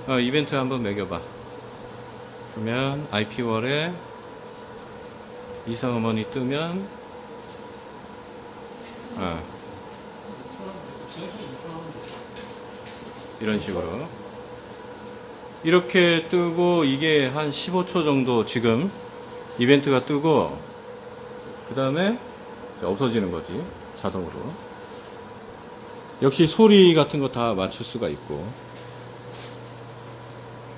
이벤트 어, 이벤트 한번 매겨봐. 그러면 IP월에 이상 어머니 뜨면 어, 이런 식으로. 이렇게 뜨고 이게 한 15초 정도 지금 이벤트가 뜨고 그 다음에 없어지는 거지 자동으로. 역시 소리 같은 거 다 맞출 수가 있고.